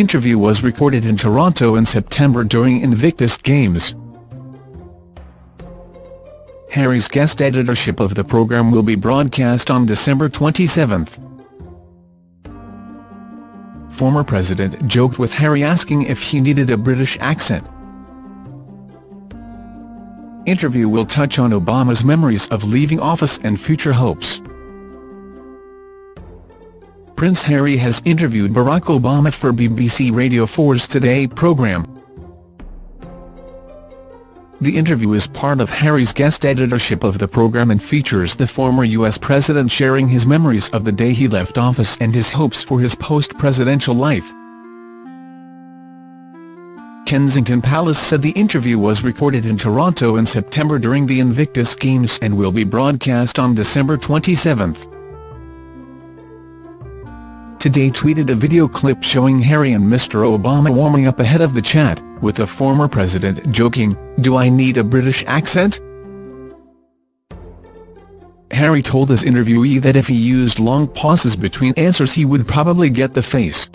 interview was recorded in Toronto in September during Invictus Games. Harry's guest editorship of the programme will be broadcast on December 27. Former president joked with Harry asking if he needed a British accent. Interview will touch on Obama's memories of leaving office and future hopes. Prince Harry has interviewed Barack Obama for BBC Radio 4's Today programme. The interview is part of Harry's guest editorship of the programme and features the former US president sharing his memories of the day he left office and his hopes for his post-presidential life. Kensington Palace said the interview was recorded in Toronto in September during the Invictus Games and will be broadcast on December 27. Today tweeted a video clip showing Harry and Mr Obama warming up ahead of the chat, with the former president joking, do I need a British accent? Harry told his interviewee that if he used long pauses between answers he would probably get the face.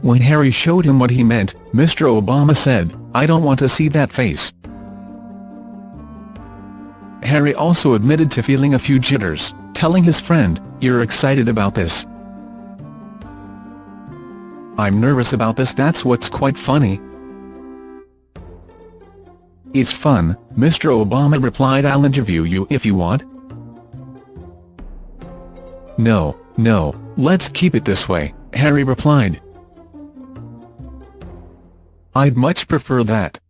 When Harry showed him what he meant, Mr Obama said, I don't want to see that face. Harry also admitted to feeling a few jitters, telling his friend, you're excited about this. I'm nervous about this that's what's quite funny. It's fun, Mr Obama replied I'll interview you if you want. No, no, let's keep it this way, Harry replied. I'd much prefer that.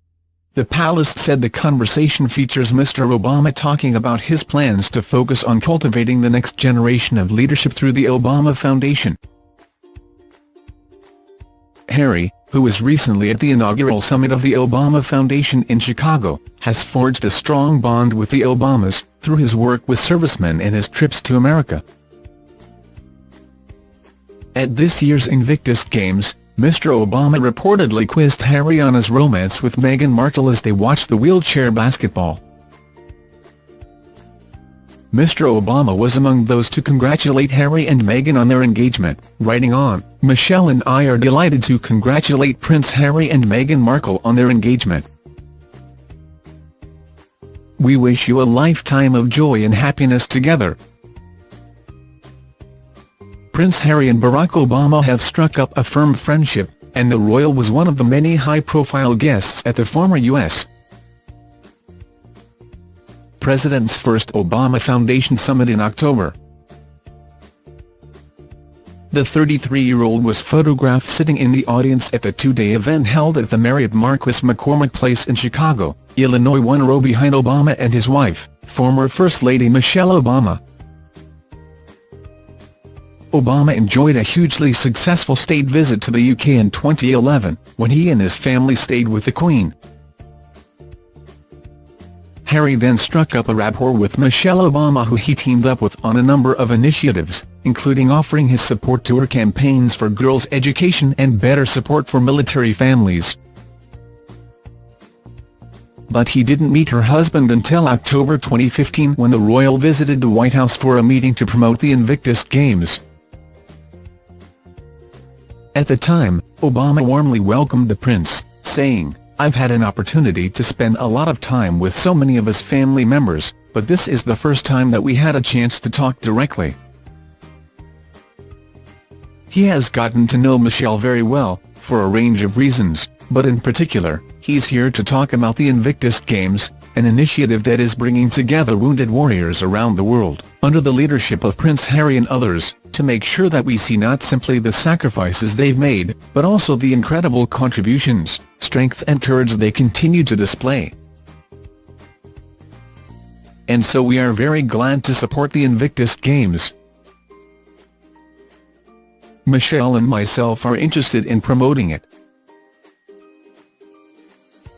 The palace said the conversation features Mr Obama talking about his plans to focus on cultivating the next generation of leadership through the Obama Foundation. Harry, who was recently at the inaugural summit of the Obama Foundation in Chicago, has forged a strong bond with the Obamas, through his work with servicemen and his trips to America. At this year's Invictus Games, Mr Obama reportedly quizzed Harry on his romance with Meghan Markle as they watched the wheelchair basketball. Mr Obama was among those to congratulate Harry and Meghan on their engagement, writing on, Michelle and I are delighted to congratulate Prince Harry and Meghan Markle on their engagement. We wish you a lifetime of joy and happiness together, Prince Harry and Barack Obama have struck up a firm friendship, and the royal was one of the many high-profile guests at the former U.S. President's first Obama Foundation summit in October. The 33-year-old was photographed sitting in the audience at the two-day event held at the Marriott Marquis McCormick Place in Chicago, Illinois one row behind Obama and his wife, former First Lady Michelle Obama. Obama enjoyed a hugely successful state visit to the UK in 2011, when he and his family stayed with the Queen. Harry then struck up a rapport with Michelle Obama who he teamed up with on a number of initiatives, including offering his support to her campaigns for girls' education and better support for military families. But he didn't meet her husband until October 2015 when the royal visited the White House for a meeting to promote the Invictus Games. At the time, Obama warmly welcomed the prince, saying, I've had an opportunity to spend a lot of time with so many of his family members, but this is the first time that we had a chance to talk directly. He has gotten to know Michelle very well, for a range of reasons, but in particular, he's here to talk about the Invictus Games, an initiative that is bringing together wounded warriors around the world, under the leadership of Prince Harry and others, to make sure that we see not simply the sacrifices they've made, but also the incredible contributions, strength and courage they continue to display. And so we are very glad to support the Invictus Games. Michelle and myself are interested in promoting it.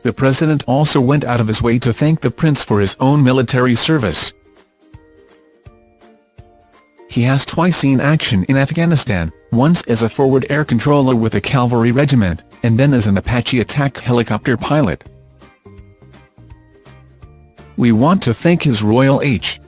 The president also went out of his way to thank the prince for his own military service. He has twice seen action in Afghanistan, once as a forward air controller with a cavalry regiment, and then as an Apache attack helicopter pilot. We want to thank His Royal H.